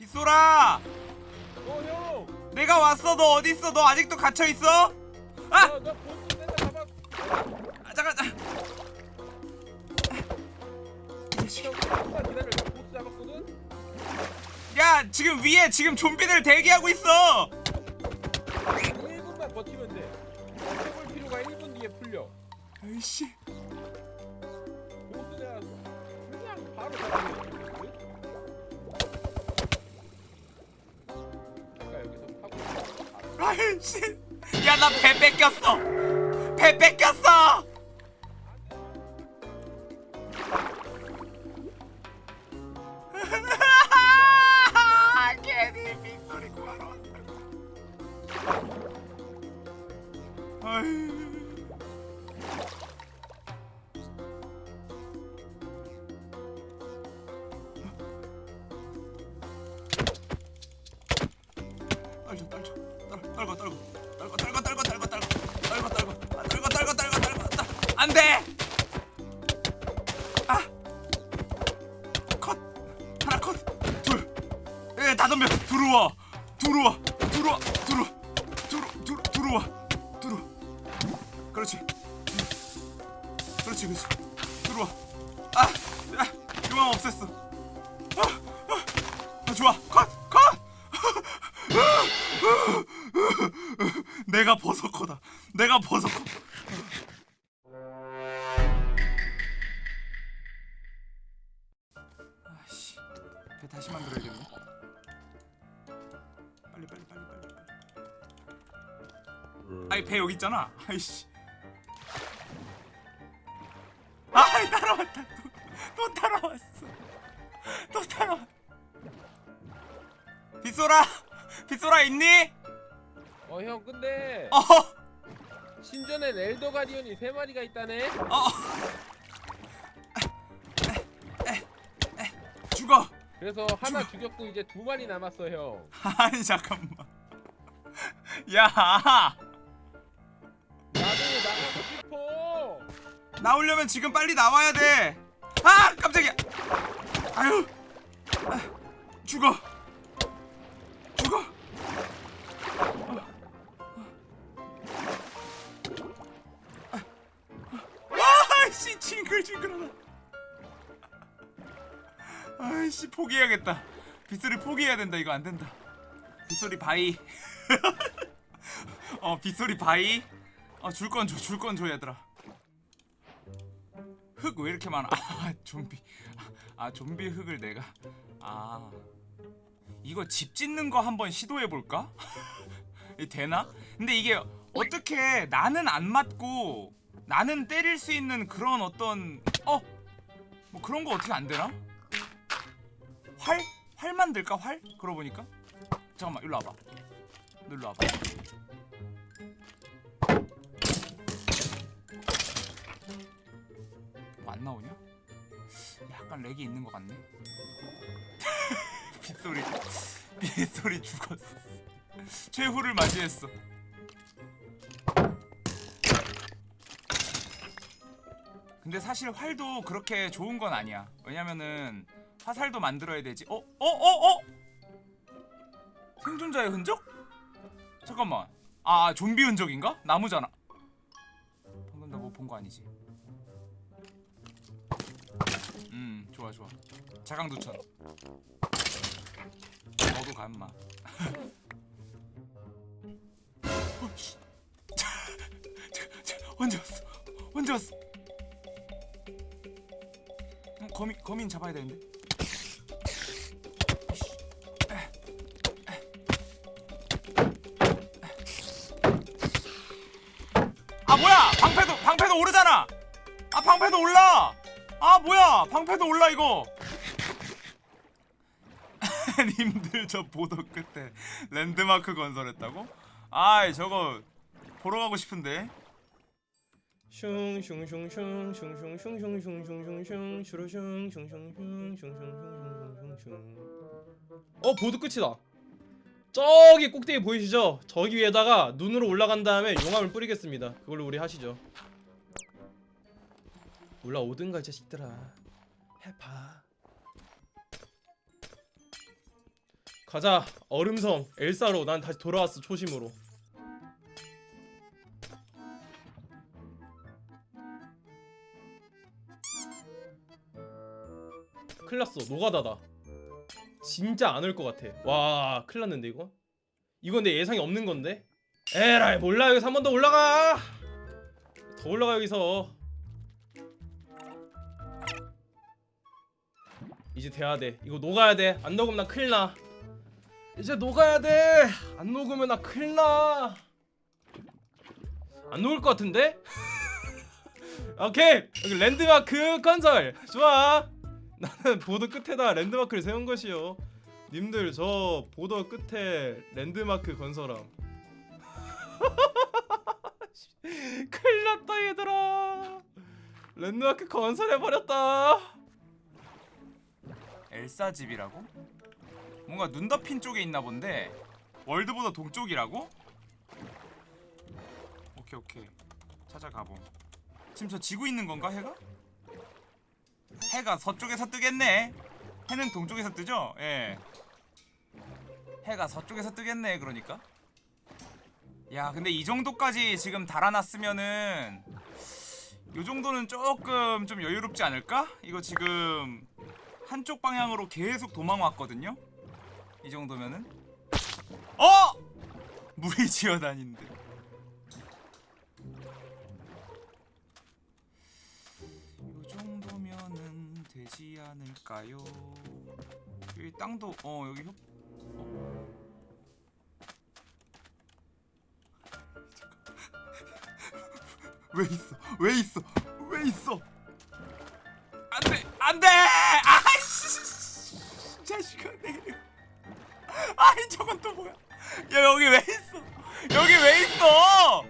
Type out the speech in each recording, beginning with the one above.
빗소라 어 형. 내가 왔어 너 어디 있어 너 아직도 갇혀 있어? 아! 나, 나 보스 잡아. 아 잠깐 잠깐 형 잠깐만 기다려. 나 보스 잡았거든. 야 지금 위에 지금 좀비들 대기하고 있어 1분만 버티면 돼. 해볼 필요가 1분 뒤에 풀려. 아이씨 보스 내가 그냥 바로 잡아 하고. 아이씨 야나 배 뺏겼어 배 뺏겼어 아, 아 유망 없앴어 아, 아, 아 좋아 컷 컷 내가 버섯코다. 내가 버섯코. 아씨, 배 다시 만들어야겠네. 빨리 빨리 빨리 빨리. 아이 배 여기 있잖아. 아이씨. 가디언이 세 마리가 있다네. 어. 죽어. 그래서 하나 죽였고 이제 두 마리 남았어 형. 아니 잠깐만. 야 나도 나가고 싶어. 나오려면 지금 빨리 나와야 돼. 아 깜짝이야. 아유. 아, 죽어. 죽어. 징글징글하다. 아이씨 포기해야겠다. 빗소리 포기해야 된다. 이거 안 된다. 빗소리 bye. 어 빗소리 bye. 어 줄 건 줘, 줄 건 줘 얘들아. 흙 왜 이렇게 많아? 아 좀비. 아 좀비 흙을 내가. 아 이거 집 짓는 거 한번 시도해 볼까? 되나? 근데 이게 어떻게 나는 안 맞고 나는 때릴 수 있는 그런 어떤 어? 뭐 그런 거 어떻게 안 되나? 활? 활 만들까 활? 그러고 보니까 잠깐만 일로 와봐 너 일로 와봐 뭐 안 나오냐? 약간 렉이 있는 것 같네 빗소리 빗소리 죽었어 최후를 맞이했어 근데 사실 활도 그렇게 좋은 건 아니야 왜냐면은 화살도 만들어야 되지 어? 어? 어? 어? 생존자의 흔적? 잠깐만 아 좀비 흔적인가? 나무잖아 방금 나 뭐 본 거 아니지 음 좋아 좋아 자강두천 너도 가 임마 어, 언제 왔어 언제 왔어 어, 거미 거민 잡아야 되는데. 아 뭐야 방패도 방패도 오르잖아. 아 방패도 올라. 아 뭐야 방패도 올라 이거. 님들 저 보도 끝에 랜드마크 건설했다고? 아이 저거 보러 가고 싶은데. 슝슝슝슝슝슝슝슝슝슝슝 슈루슝슝슝슝슝슝슝슝슝슝. 어 보드 끝이다. 저기 꼭대기 보이시죠? 저기 위에다가 눈으로 올라간 다음에 용암을 뿌리겠습니다. 그걸로 우리 하시죠. 올라오든가 이 자식들아. 해봐. 가자. 얼음성 엘사로. 난 다시 돌아왔어 초심으로 큰일났어. 노가다다. 진짜 안 올 것 같아. 와 큰일났는데 이거? 이건 내 예상이 없는 건데? 에라이 몰라. 여기서 한 번 더 올라가. 더 올라가 여기서. 이제 돼야 돼. 이거 녹아야 돼안 녹으면 나 큰일 나. 이제 녹아야 돼안 녹으면 나 큰일 나안 녹을 것 같은데? 오케이. 여기 랜드마크 건설. 좋아 나는 보도 끝에다 랜드마크를 세운 것이요 님들 저 보도 끝에 랜드마크 건설함 큰일 났다 얘들아 랜드마크 건설해버렸다 엘사 집이라고? 뭔가 눈 덮인 쪽에 있나 본데 월드보다 동쪽이라고? 오케이 오케이 찾아가봄 지금 저 지구 있는 건가 해가? 해가 서쪽에서 뜨겠네 해는 동쪽에서 뜨죠? 예 해가 서쪽에서 뜨겠네 그러니까 야 근데 이 정도까지 지금 달아놨으면은 요 정도는 조금 좀 여유롭지 않을까? 이거 지금 한쪽 방향으로 계속 도망 왔거든요. 이 정도면은 어 물이 지어 다닌데. 되지 않을까요? 여기 땅도 어 여기 협 어. 왜 있어? 왜 있어? 왜 있어? 안돼 안돼 아이씨 자식아 내려 아이 저건 또 뭐야 야 여기 왜 있어 여기 왜 있어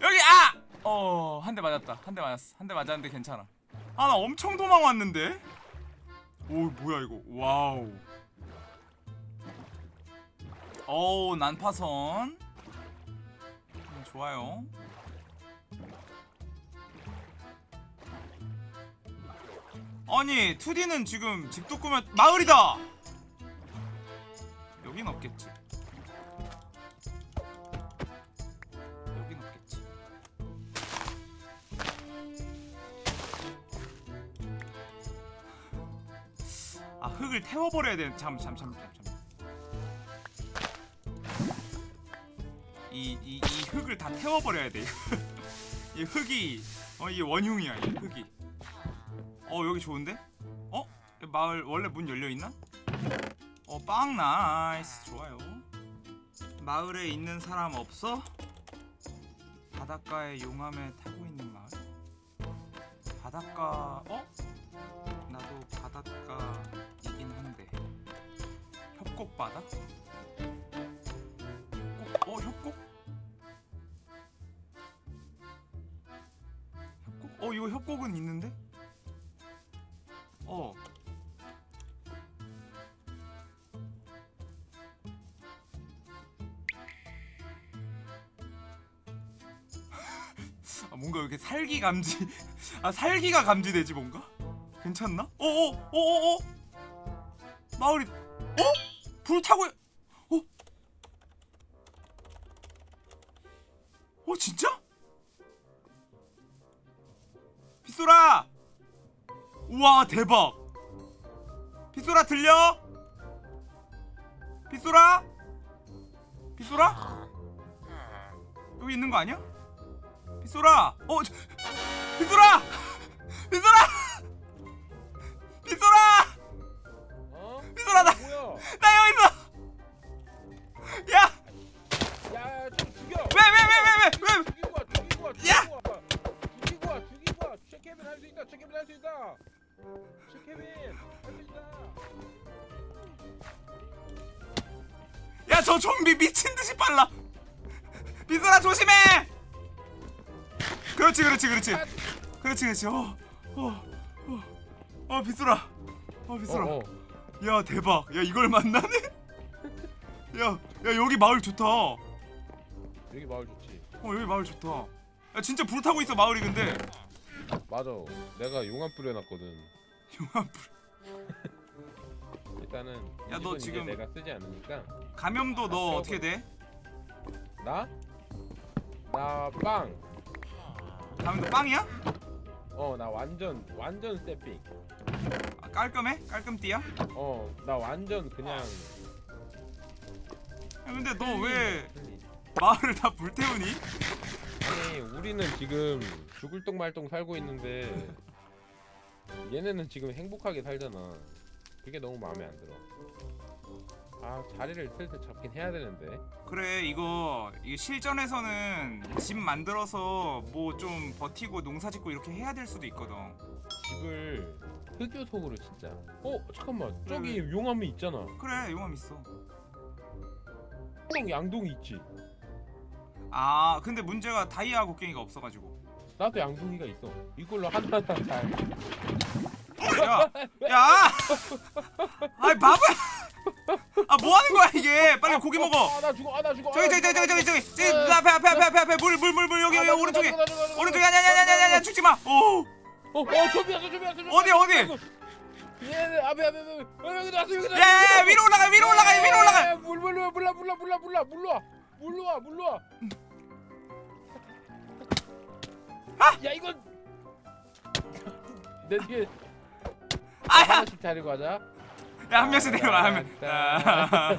여기 아 어 한 대 맞았다 한 대 맞았어 한 대 맞았는데 괜찮아 아 나 엄청 도망 왔는데? 오 뭐야 이거. wow. 오 난파선. 음, 좋아요. 아니 2D는 지금 집도 꾸면 마을이다. 여긴 없겠지. 흙을 태워버려야 돼. 잠잠 잠 잠 잠. 이이 이, 이 흙을 다 태워버려야 돼. 이 흙이 어 이게 원흉이야 이 흙이. 어 여기 좋은데? 어? 마을 원래 문 열려있나? 어 빵 nice 좋아요 마을에 있는 사람 없어? 바닷가에 용암에 타고 있는 마을? 바닷가 어? 협곡 바다? 협곡? 어 협곡? 협곡? 어 이거 협곡은 있는데? 어. 아, 뭔가 이렇게 살기 감지 아 살기가 감지되지 뭔가 괜찮나? 어어 어어 어, 마을이 어? 불 타고 어? 어 진짜? 빗소라 우와 대박 빗소라 들려? 빗소라? 빗소라? 여기 있는 거 아니야? 빗소라! 어! 빗소라! 빗소라! 빗소라 나, 여기 있어! 야! 야, 좀 죽여. 왜, 왜, 왜, 왜, 왜, 왜? 죽이고 와, 죽이고 와, 야! 죽이고 와. 죽이고 와, 죽이고 와. 체케빈 할수 있다. 체케빈 할수 있다. 체케빈 할수 있다. 야, 저 좀비 미친 듯이 빨라! 빗소라 조심해! 그렇지, 그렇지, 그렇지. 그렇지, 그렇지. 어, 어, 어, 어, 빗소라. 어, 빗소라. 어, 어. 야 대박 야 이걸 만나네 야, 야 여기 마을 좋다 어 여기 마을 좋지. 여기 마을 좋다 야 진짜 불 타고 있어 마을이 근데 맞아. 내가 용암 뿌려놨거든. 용암 불 일단은 야, 이너 지금- 내가 쓰지 않으니까 감염도 너 어떻게 돼? 나? 나 빵. 감염도 빵이야? 어, 나 완전 완전 세핑. 아, 깔끔해? 깔끔띠야? 어, 나 완전 그냥 야, 근데 너 왜. 마을을 다 불태우니? 아니, 우리는 지금 죽을 똥 말똥 살고 있는데 얘네는 지금 행복하게 살잖아. 그게 너무 마음에 안 들어. 아, 자리를 슬슬 잡긴 해야 되는데. 그래 이거 이게 실전에서는 집 만들어서 뭐 좀 버티고 농사 짓고 이렇게 해야 될 수도 있거든. 집을 흑요속으로 진짜. 어, 잠깐만. 저기 왜? 용암이 있잖아. 그래 용암 있어. 형 양동이 있지. 아 근데 문제가 다이아 곡괭이가 없어가지고. 나도 양동이가 있어. 이걸로 하나하나 잘. 야, 야, 아이 바보야. 아 뭐 하는 거야 이게? 빨리 고기 먹어. 아, 나 죽어. 아, 나 죽어. 저기 저기 저기 저기 저기 저기 앞에 앞에 앞에 앞에 앞에 물 물 물 물 여기 여기 오른쪽에 오른쪽에 아니 아니 아니 아니 아니 죽지 마. 오 어, 어, 좀비 왔어, 좀비 왔어. 좀비 어디, 왔어. 어디? 예, 앞에 앞에 앞에. 어, 여기 나왔어, 여기 나왔어. 야 위로 올라가 위로 올라가 위로 올라가. 물 물로 물로 물로 물로 와. 물로 와, 물로 와. 야, 이건 내 뒤에 아야 하나씩 자리고 하자. 야 한 명씩 내려와 한 명. 따라라라라.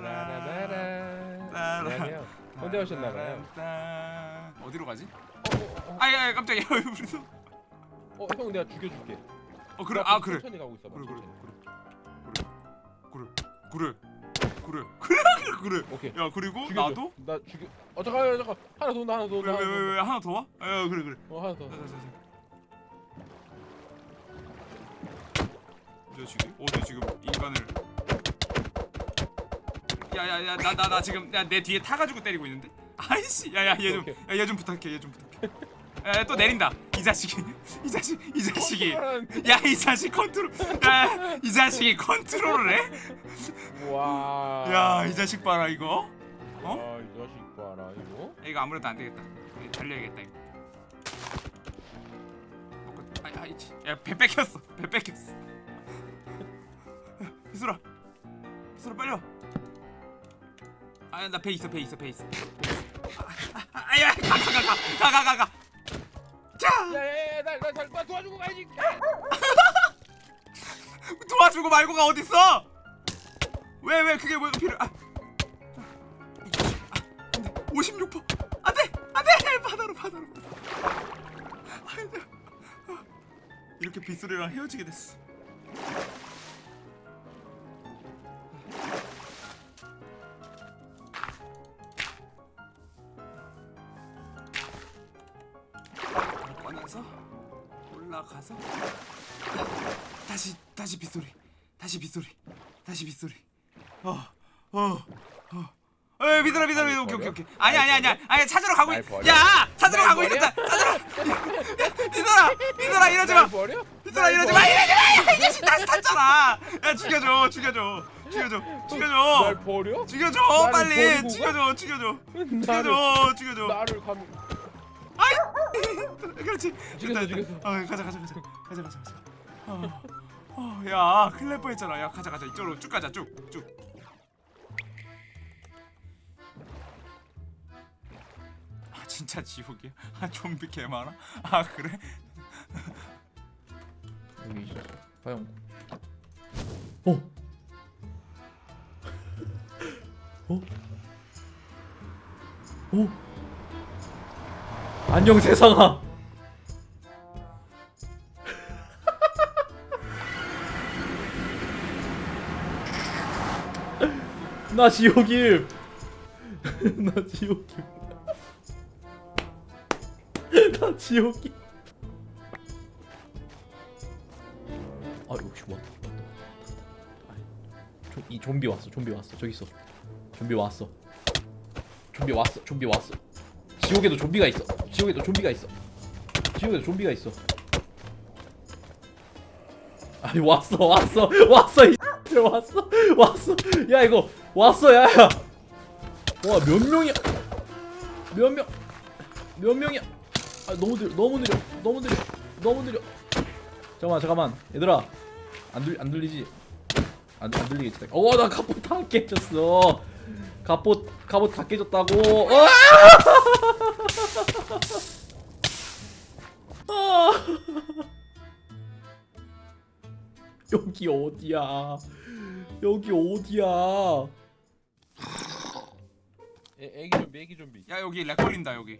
따라라라라라. 안녕하세요. 언제 오셨나봐요. 따- 어디로 가지? 아야 깜짝이야 무슨? 어, 어, 형 내가 죽여줄게. 어 그래 아 그래 천천히 가고 있어. 그래 그래 그래 그래 그래 그래 그래 그래 오케이. 야 그리고 죽여줘. 나도 나 죽여. 어 잠깐 잠깐 하나 더 온다 하나 더 온다. 하나 더왜왜왜 온다. 하나 더 와? 야 그래 그래 어 하나 더. 이 자식이 어디 지금 인간을 야야야 나 나 나 지금 야내 뒤에 타가지고 때리고 있는데 아이씨 야야 얘 좀 얘 좀 부탁해 얘 좀 부탁 해야또 내린다 이 자식이 이 자식 이 자식이 야 이 자식 컨트롤 야 이 자식이 컨트롤을 해? 와. 야이 자식 봐라 이거 어? 아, 이 자식 봐라 이거. 이거 아무래도 안 되겠다. 이거 달려야겠다 이거. 먹고 아이 아이 치. 야배 뺏겼어. 배 뺏겼어. 야, 비수라. 비수라 빨리 와. 아나 배 있어 배 있어 배 있어. 아, 아, 아야 가가가가가가 가, 가, 가. 자 야야야 날날 도와주고 가야지. 도와주고 말고가 어딨어? 왜 왜 그게 왜 필요? 아, 자, 이 자식. 아, 안돼 56% 안돼 바다로 바다로. 아이고. 이렇게 빗소리랑 헤어지게 됐어. 다시 빗소리. 어어어. 에 비들어 비들어 날 오케이 오케이 버려? 오케이 아니 아니 아니 날 아니 찾으러 가고 날 있... 버려? 야 찾으러 날 가고 버려? 있었다. 찾으러 비들어 비들어 이러지 마. 날날 이러지? 마. 이러지 마. 이 자식 다시 탔잖아. 야 죽여줘 죽여줘 죽여줘 날 죽여줘. 버려? 죽여줘 빨리? 죽여줘 죽여줘. 죽여줘 죽여줘. 나를 감. 그렇지. 죽였어. 죽였어. 어 가자 가자 가자. 가자 가자 가자. 어, 어, 야 큰일 날 뻔했잖아 야 가자 가자 이쪽으로 쭉 가자 쭉쭉 아 진짜 지옥이야 아 좀비 개 많아 아 그래 여기 있었어. 화영. 어. 어? 어? 안녕 세상아. 나 지옥임. 나 지옥임. 나 지옥임. 아 역시 아니, 좀- 이 좀비 왔어 좀비 왔어. 저기 있어. 좀비 왔어. 좀비 왔어 좀비 왔어. 지옥에도 좀비가 있어. 지옥에도 좀비가 있어. 지옥에도 좀비가 있어. 아니 왔어 왔어. 왔어 이 왔어 왔어. 야 이거 왔어 야야 와 몇 명이야 몇 명 몇 명이야 아 너무 느려 너무 느려 너무 느려 너무 느려 잠깐만 잠깐만 얘들아 안, 들, 안 들리지 안, 안 들리겠지? 어나 갑옷 다 깨졌어. 갑옷 갑옷 다 깨졌다고. 어! 아! 여기 어디야? 여기 어디야? 애, 애기 좀비 애기 좀비. 야 여기 렉 걸린다 여기.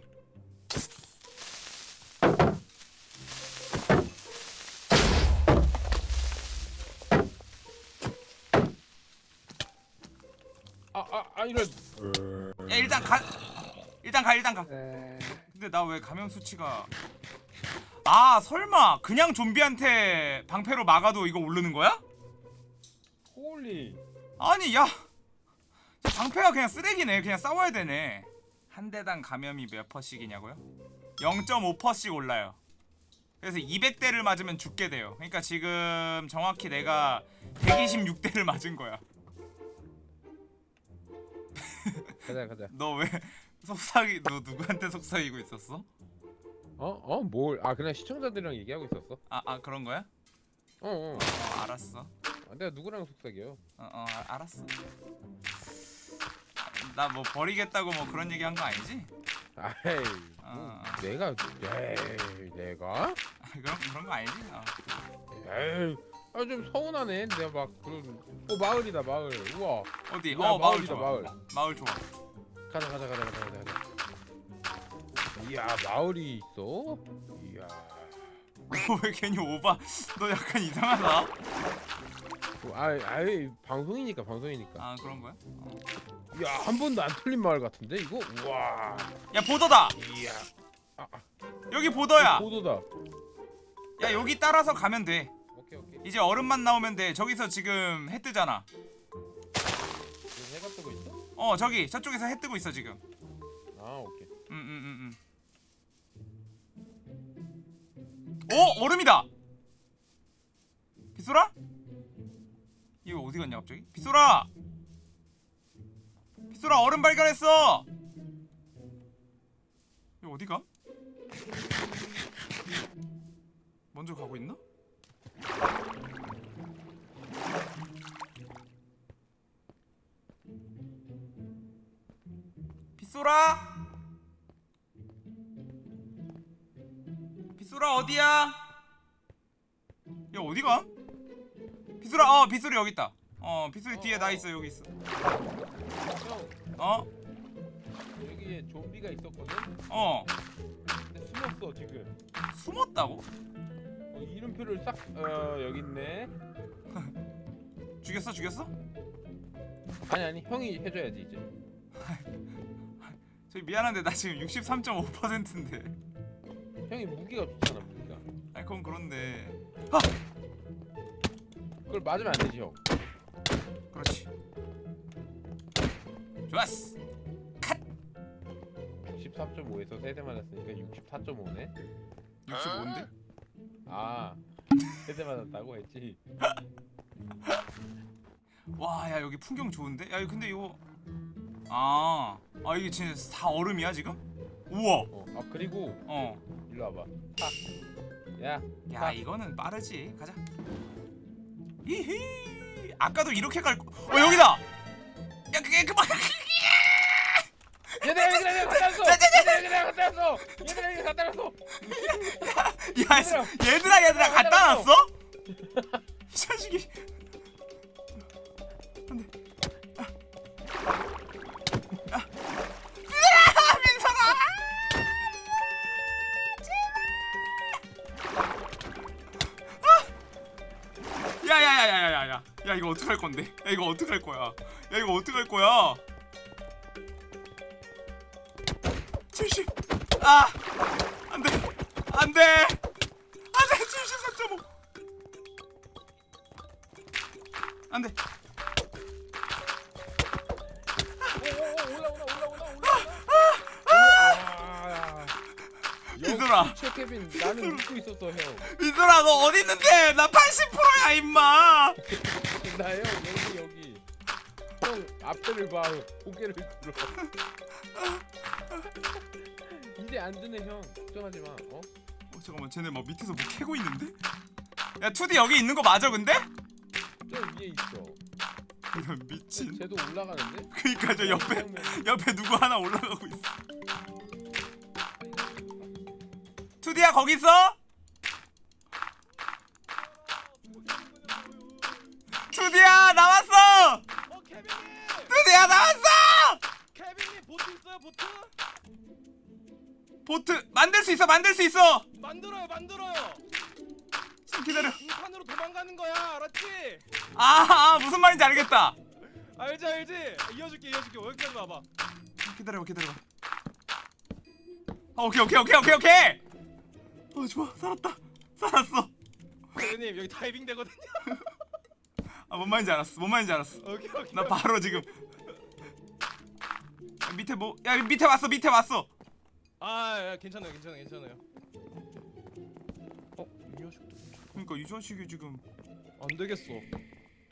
아아 아, 이런. 야 일단 가 일단 가 일단 가. 근데 나 왜 감염 수치가. 아 설마 그냥 좀비한테 방패로 막아도 이거 오르는 거야? holy. 아니 야 방패가 그냥 쓰레기네 그냥 싸워야 되네 한 대당 감염이 몇 퍼씩이냐고요? 0.5퍼씩 올라요 그래서 200대를 맞으면 죽게 돼요 그러니까 지금 정확히 내가 126대를 맞은 거야 가자 가자 너 왜 속삭이 너 누구한테 속삭이고 있었어? 어? 어? 뭘? 아 그냥 시청자들이랑 얘기하고 있었어 아, 아 그런 거야? 어어 어 알았어 아, 내가 누구랑 속삭여 어, 어 아- 알았어 나 뭐 버리겠다고 뭐 그런 얘기 한 거 아니지? 아이 뭐 어. 내가 에이 내가? 아, 그런 그런 거 아니지? 어. 에이 아 좀 서운하네 내가 막 그런 어 마을이다 마을 우와 어디? 야, 어 마을 좋아 마을. 마을 좋아 가자 가자 가자 가자 가자 가자 이야 마을이 있어? 이야 왜 괜히 오바 너 약간 이상하다 어, 아이 아이 방송이니까 방송이니까 아 그런 거야? 어. 야 한 번도 안 틀린 마을 같은데 이거? 우와. 야 보더다. 이야. 아, 아. 여기 보더야. 보도다. 야 여기 따라서 가면 돼. 오케이 오케이. 이제 얼음만 나오면 돼. 저기서 지금 해 뜨잖아. 해가 뜨고 있어? 어 저기 저쪽에서 해 뜨고 있어 지금. 아 오케이. 응응응응 오 얼음이다. 빗소라? 이거 어디 갔냐 갑자기? 빗소라! 빗소라 얼음 발견했어! 이거 어디가? 먼저 가고 있나? 빗소라! 빗소라 어디야? 야 어디가? 빗소라 어 빗소리 여기 있다 어 빗소리 뒤에 나 있어 여기 있어. 형. 어? 여기에 좀비가 있었거든? 어. 근데 숨었어 지금. 숨었다고? 어, 이름표를 싹 어 여기 있네. 죽였어 죽였어? 아니 아니 형이 해줘야지 이제. 저기 미안한데 나 지금 63.5%인데. 형이 무기가 좋잖아 무기가. 아 그건 그런데. 그걸 맞으면 안 되지 형 그렇지. 좋았어. 63.5에서 세대 맞았으니까 64.5네. 65인데? 아 세대 맞았다고 했지? 와 야 여기 풍경 좋은데? 야 근데 이거 아, 아 이게 진짜 다 얼음이야 지금? 우와! 어, 아 그리고 어. 일로 와봐. 타. 야야 타. 이거는 빠르지. 가자. 이히 아까도 이렇게 갈 거... 어 여기다! 야 그게 그만 얘들아 얘들아 내가 갖다 놨어. 얘들아 내가 갖다 놨어. 얘들아 내가 갖다 놨어. 야 씨, 얘들아. 얘들아 갖다 놨어? 이 자식이. 안돼 아. 아, 민선아! 야야야야야야야 야 이거 어떡할 건데? 야 이거 어떡할 거야? 야 이거 어떡할 거야? 70 아! 안돼. 안돼. 안돼. 74.5 안돼. 최케빈 나는 웃고 있었어 형. 민설아 너 어디 있는데? 나 80%야 임마 나요 여기 여기 형 앞에를 봐 고개를 들어 이제 안 드네 형 걱정하지 마 어? 어, 잠깐만 쟤네 막 밑에서 뭐 캐고 있는데? 야 2D 여기 있는 거 맞아 근데? 저 위에 있어 이런 미친. 쟤도 올라가는데? 그니까 저 옆에 옆에 누구 하나 올라가고 있어. 투디야 거기 있어? 투디야 나왔어. 어 케빈님! 투디야 나왔어. 케빈님 보트 있어요 보트? 보트 만들 수 있어 만들 수 있어. 만들어요 만들어요. 좀 기다려. 빙판으로 도망가는 거야 알았지? 아, 아 무슨 말인지 알겠다. 알지 알지? 이어줄게 이어줄게 여기까지 와봐. 기다려 기다려. 아, 오케이 오케이 오케이 오케이 오케이. 어 좋아 살았다 살았어. 케빈님 여기 다이빙 되거든요. 아 뭔 말인지 알았어 뭔 말인지 알았어. 오케이 오케이. 나 바로 지금 야, 밑에 뭐 야 밑에 왔어 밑에 왔어 아 야, 괜찮아요 괜찮아요 괜찮아요. 어? 이 녀석들 그러니까 이 자식이 지금 안 되겠어.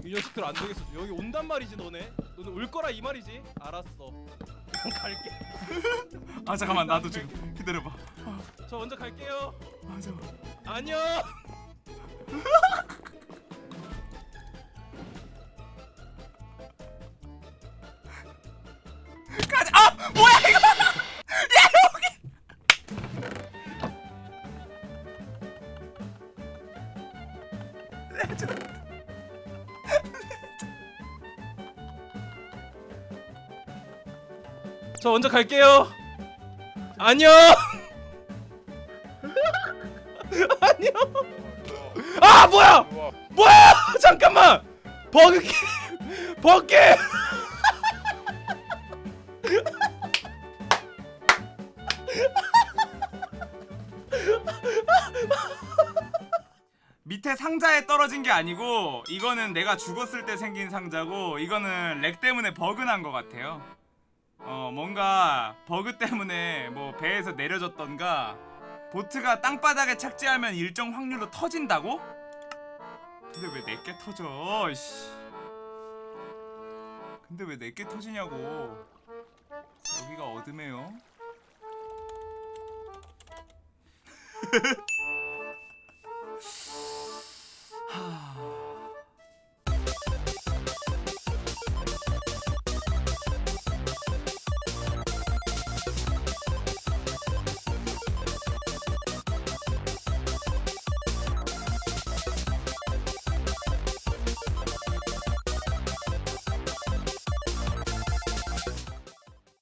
이 녀석들 안 되겠어. 여기 온단 말이지 너네. 너네 올 거라 이 말이지. 알았어. 그럼 갈게. 아 잠깐만 나도 지금 기다려봐 저 먼저 갈게요. 아 잠깐 안녕. 저 먼저 갈게요. 안녕. 안녕. 아 뭐야? 뭐야? 잠깐만. 버그키. 버기. 상자에 떨어진 게 아니고 이거는 내가 죽었을 때 생긴 상자고 이거는 lag 때문에 버그 난 것 같아요 어 뭔가 버그 때문에 뭐 배에서 내려졌던가 보트가 땅바닥에 착지하면 일정 확률로 터진다고? 근데 왜 내게 터져 씨. 근데 왜 내게 터지냐고 여기가 어둠해요 Ah.